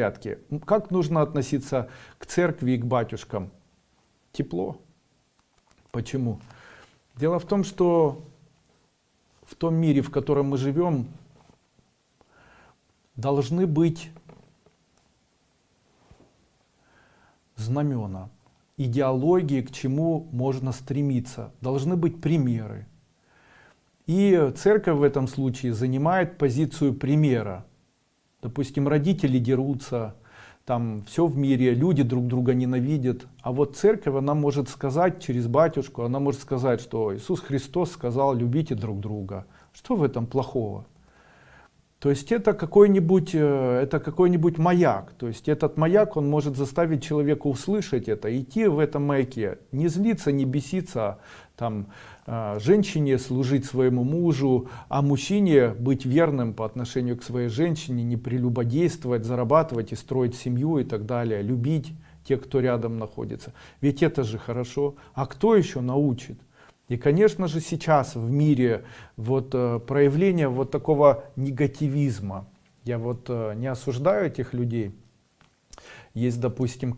порядке. Как нужно относиться к церкви и к батюшкам? Тепло. Почему? Дело в том, что в том мире, в котором мы живем, должны быть знамена, идеологии, к чему можно стремиться. Должны быть примеры. И церковь в этом случае занимает позицию примера. Допустим, родители дерутся, там все в мире, люди друг друга ненавидят. А вот церковь, она может сказать через батюшку, она может сказать, что Иисус Христос сказал, любите друг друга. Что в этом плохого? То есть это какой-нибудь э, это какой-нибудь маяк. То есть этот маяк, он может заставить человека услышать это, идти в этом маяке, не злиться, не беситься, там, э, женщине служить своему мужу, а мужчине быть верным по отношению к своей женщине, не прелюбодействовать, зарабатывать и строить семью и так далее, любить тех, кто рядом находится. Ведь это же хорошо. А кто еще научит? И, конечно же, сейчас в мире вот э, проявление вот такого негативизма. Я вот э, не осуждаю этих людей. Есть, допустим,